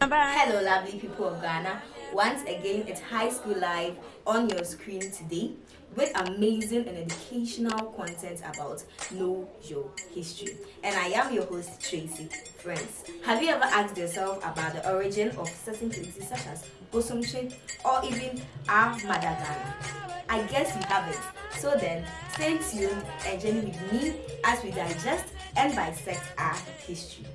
Hello lovely people of Ghana. Once again, it's High School Live on your screen today with amazing and educational content about Know Your History. And I am your host, Tracy. Friends, have you ever asked yourself about the origin of certain places such as Bosomtwe or even our mother Ghana? I guess you haven't. So then, stay tuned and journey with me as we digest and bisect our history.